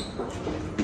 って。